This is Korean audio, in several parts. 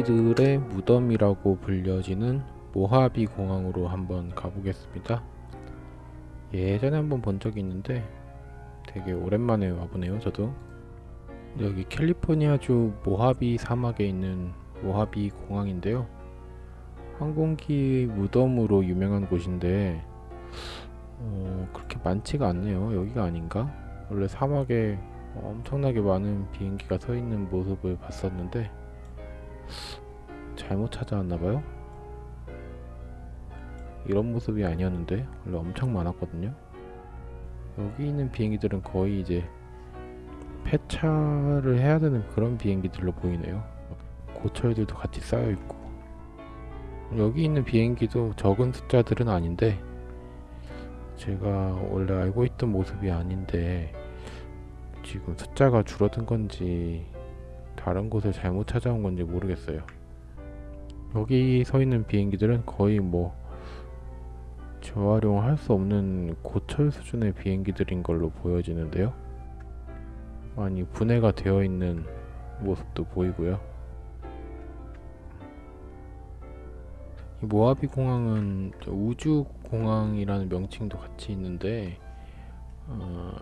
항공기들의 무덤이라고 불려지는 모하비 공항으로 한번 가보겠습니다. 예전에 한번 본 적이 있는데 되게 오랜만에 와보네요 저도 여기 캘리포니아주 모하비 사막에 있는 모하비 공항인데요 항공기 무덤으로 유명한 곳인데 어, 그렇게 많지가 않네요 여기가 아닌가? 원래 사막에 엄청나게 많은 비행기가 서 있는 모습을 봤었는데 잘못 찾아왔나봐요? 이런 모습이 아니었는데 원래 엄청 많았거든요. 여기 있는 비행기들은 거의 이제 폐차를 해야 되는 그런 비행기들로 보이네요. 고철들도 같이 쌓여 있고. 여기 있는 비행기도 적은 숫자들은 아닌데 제가 원래 알고 있던 모습이 아닌데 지금 숫자가 줄어든 건지 다른 곳을 잘못 찾아온 건지 모르겠어요 여기 서 있는 비행기들은 거의 뭐 재활용할 수 없는 고철 수준의 비행기들인 걸로 보여지는데요. 많이 분해가 되어 있는 모습도 보이고요. 이 모하비 공항은 우주 공항이라는 명칭도 같이 있는데 어,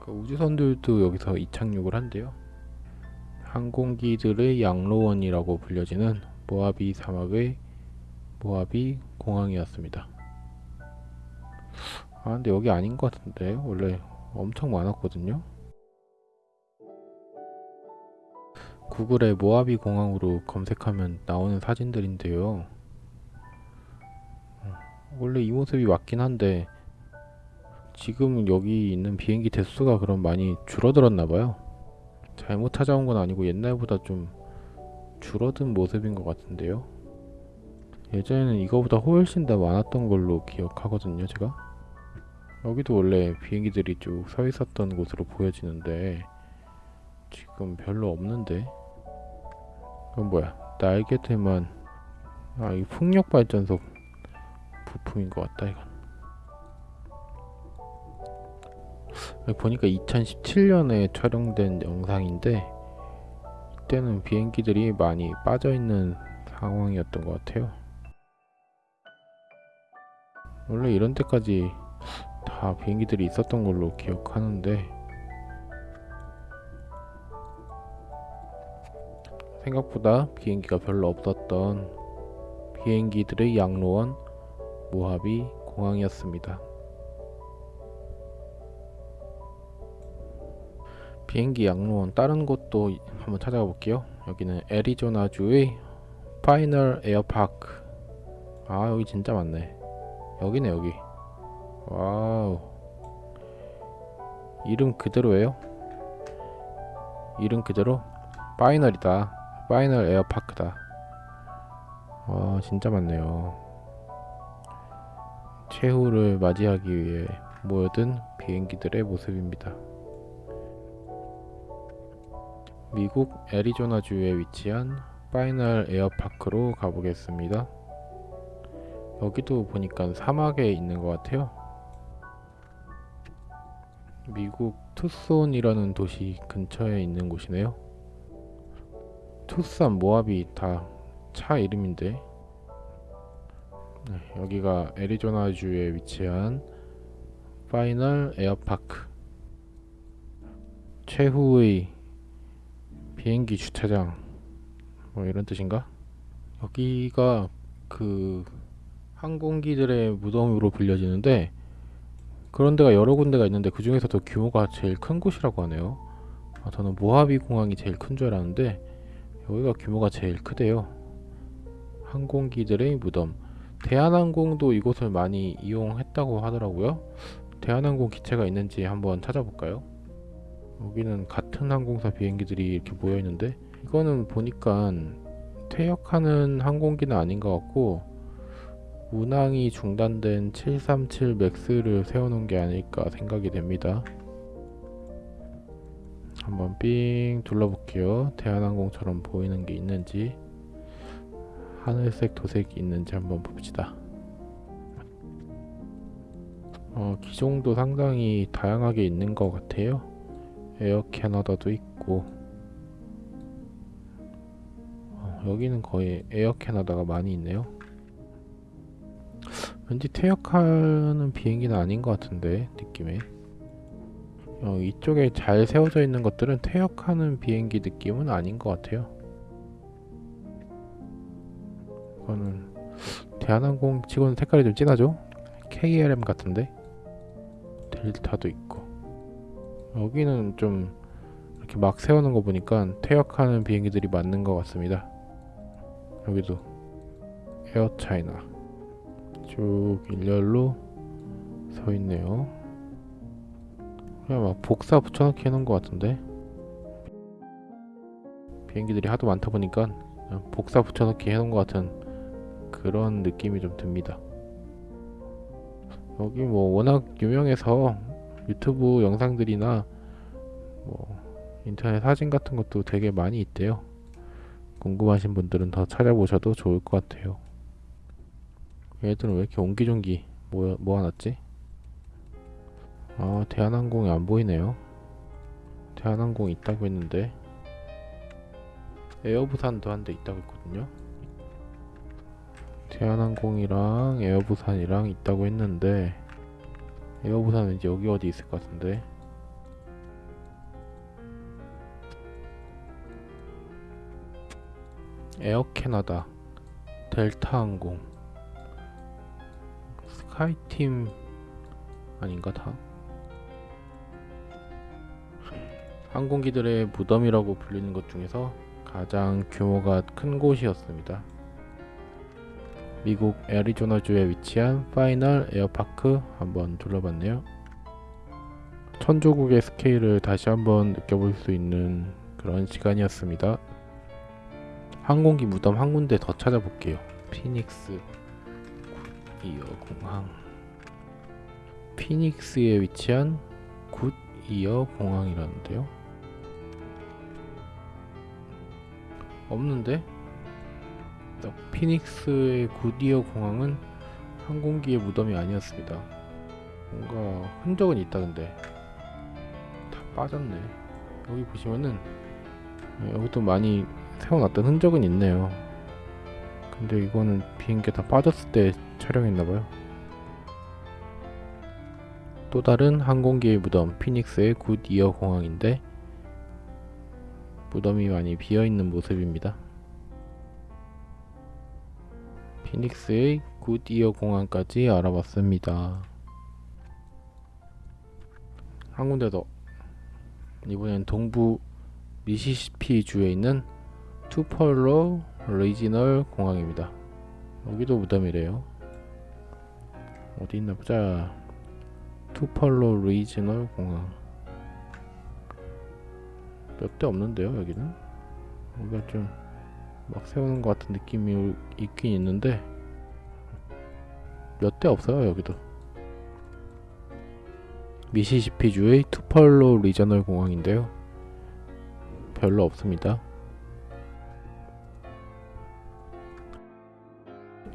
그 우주선들도 여기서 이착륙을 한대요. 항공기들의 양로원이라고 불려지는 모하비 사막의 모하비 공항이었습니다. 아 근데 여기 아닌 것 같은데? 원래 엄청 많았거든요. 구글에 모하비 공항으로 검색하면 나오는 사진들인데요. 어, 원래 이 모습이 맞긴 한데 지금 여기 있는 비행기 대수가 그럼 많이 줄어들었나봐요 잘못 찾아온 건 아니고 옛날보다 좀 줄어든 모습인 것 같은데요? 예전에는 이거보다 훨씬 더 많았던 걸로 기억하거든요 제가. 여기도 원래 비행기들이 쭉 서 있었던 곳으로 보여지는데 지금 별로 없는데? 이건 뭐야? 날개들만. 아이 풍력발전소 부품인 것 같다 이건 보니까 2017년에 촬영된 영상인데 이때는 비행기들이 많이 빠져있는 상황이었던 것 같아요 원래 이런 데까지 다 비행기들이 있었던 걸로 기억하는데 생각보다 비행기가 별로 없었던 비행기들의 양로원 모하비 공항이었습니다. 비행기 양로원 다른 곳도 한번 찾아가 볼게요. 여기는 애리조나주의 파이널 에어파크. 아 여기 진짜 많네. 여기네 여기. Wow. 이름 그대로예요? 이름 그대로? 파이널이다. 파이널 에어파크다. 와 진짜 많네요. 최후를 맞이하기 위해 모여든 비행기들의 모습입니다 미국 애리조나주에 위치한 파이널 에어파크로 가보겠습니다. 여기도 보니까 사막에 있는 것 같아요. 미국 투손이라는 도시 근처에 있는 곳이네요. 투싼 모하비 다차 이름인데 네, 여기가 애리조나주에 위치한 파이널 에어파크. 최후의 비행기 주차장 뭐 이런 뜻인가? 여기가 그 항공기들의 무덤으로 불려지는데 그런 데가 여러 군데가 있는데 그 중에서도 규모가 제일 큰 곳이라고 하네요 아, 저는 모하비 공항이 제일 큰 줄 알았는데 여기가 규모가 제일 크대요 항공기들의 무덤 대한항공도 이곳을 많이 이용했다고 하더라고요 대한항공 기체가 있는지 한번 찾아볼까요? 여기는 같은 항공사 비행기들이 이렇게 모여 있는데 이거는 보니까 퇴역하는 항공기는 아닌 것 같고 운항이 중단된 737 맥스를 세워놓은 게 아닐까 생각이 됩니다. 한번 삥 둘러볼게요. 대한항공처럼 보이는 게 있는지 하늘색 도색이 있는지 한번 봅시다. 어, 기종도 상당히 다양하게 있는 것 같아요. 에어 캐나다도 있고 어, 여기는 거의 에어 캐나다가 많이 있네요. 왠지 퇴역하는 비행기는 아닌 것 같은데 느낌에 어, 이쪽에 잘 세워져 있는 것들은 퇴역하는 비행기 느낌은 아닌 것 같아요. 이거는 대한항공 치고는 색깔이 좀 진하죠? KLM 같은데 델타도 있고 여기는 좀 이렇게 막 세우는 거 보니까 퇴역하는 비행기들이 맞는 것 같습니다. 여기도 에어 차이나 쭉 일렬로 서 있네요. 그냥 막 복사 붙여넣기 해놓은 것 같은데 비행기들이 하도 많다 보니까 복사 붙여넣기 해놓은 것 같은 그런 느낌이 좀 듭니다. 여기 뭐 워낙 유명해서 유튜브 영상들이나 뭐 인터넷 사진 같은 것도 되게 많이 있대요. 궁금하신 분들은 더 찾아보셔도 좋을 것 같아요. 얘들은 왜 이렇게 옹기종기 모여, 모아놨지? 아 대한항공이 안 보이네요. 대한항공 있다고 했는데 에어부산도 한 대 있다고 했거든요. 대한항공이랑 에어부산이랑 있다고 했는데 에어부산은 이제 여기 어디 있을 것 같은데 에어 캐나다 델타 항공 스카이팀 아닌가 다? 항공기들의 무덤이라고 불리는 것 중에서 가장 규모가 큰 곳이었습니다. 미국 애리조나주에 위치한 파이널 에어파크 한번 둘러봤네요. 천조국의 스케일을 다시 한번 느껴볼 수 있는 그런 시간이었습니다. 항공기 무덤 한 군데 더 찾아볼게요. 피닉스 굿이어 공항. 피닉스에 위치한 굿이어 공항이라는데요. 없는데? 피닉스의 굿이어 공항은 항공기의 무덤이 아니었습니다. 뭔가 흔적은 있다 근데 다 빠졌네. 여기 보시면은 여기도 많이 세워놨던 흔적은 있네요. 근데 이거는 비행기 다 빠졌을 때 촬영했나봐요. 또 다른 항공기의 무덤 피닉스의 굿이어 공항인데 무덤이 많이 비어있는 모습입니다. 피닉스의 굿이어 공항까지 알아봤습니다. 한 군데 더 이번엔 동부 미시시피 주에 있는 투펄로 Regional 공항입니다. 여기도 무덤이래요. 어디 있나 보자. 투펄로 Regional 공항. 몇 대 없는데요, 여기는? 여기가 좀 막 세우는 것 같은 느낌이 있긴 있는데 몇 대 없어요, 여기도. 미시시피주의 투펄로 Regional 공항인데요. 별로 없습니다.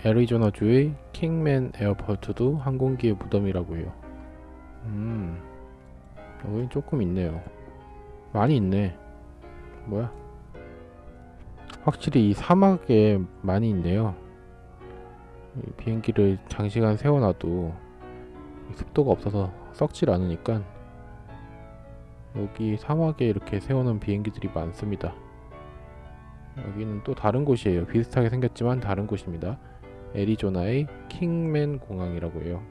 애리조나주의 킹맨 에어포트도 항공기의 무덤이라고 해요. 음, 여기 조금 있네요. 많이 있네. 뭐야? 확실히 이 사막에 많이 있네요. 이 비행기를 장시간 세워놔도 습도가 없어서 썩질 않으니까 여기 사막에 이렇게 세우는 비행기들이 많습니다. 여기는 또 다른 곳이에요. 비슷하게 생겼지만 다른 곳입니다. 애리조나의 킹맨 공항이라고 해요.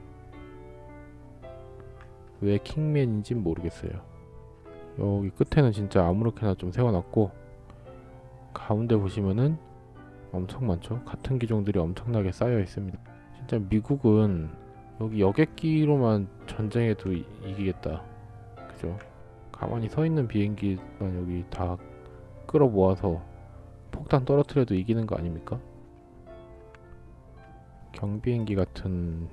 왜 킹맨인진 모르겠어요. 여기 끝에는 진짜 아무렇게나 좀 세워놨고 가운데 보시면은 엄청 많죠. 같은 기종들이 엄청나게 쌓여 있습니다. 진짜 미국은 여기 여객기로만 전쟁해도 이- 이기겠다. 그죠? 가만히 서 있는 비행기만 여기 다 끌어 모아서 폭탄 떨어뜨려도 이기는 거 아닙니까? 경비행기 같은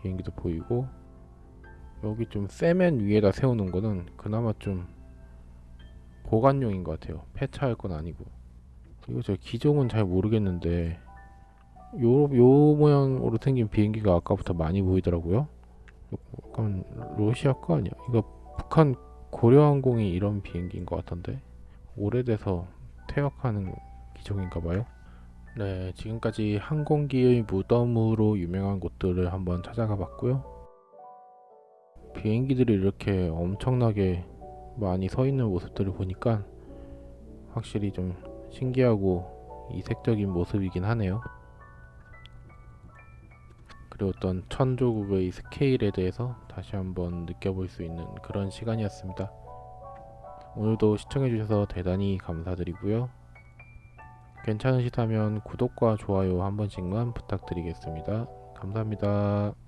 비행기도 보이고 여기 좀 세면 위에다 세우는 거는 그나마 좀 보관용인 것 같아요. 폐차할 건 아니고. 이거 저 기종은 잘 모르겠는데 요, 요 모양으로 생긴 비행기가 아까부터 많이 보이더라고요. 약간 러시아 거 아니야? 이거 북한 고려항공이 이런 비행기인 것 같던데 오래돼서 퇴역하는 기종인가 봐요. 네, 지금까지 항공기의 무덤으로 유명한 곳들을 한번 찾아가 봤고요. 비행기들이 이렇게 엄청나게 많이 서 있는 모습들을 보니까 확실히 좀 신기하고 이색적인 모습이긴 하네요. 그리고 어떤 천조국의 스케일에 대해서 다시 한번 느껴볼 수 있는 그런 시간이었습니다. 오늘도 시청해주셔서 대단히 감사드리고요. 괜찮으시다면 구독과 좋아요 한 번씩만 부탁드리겠습니다. 감사합니다.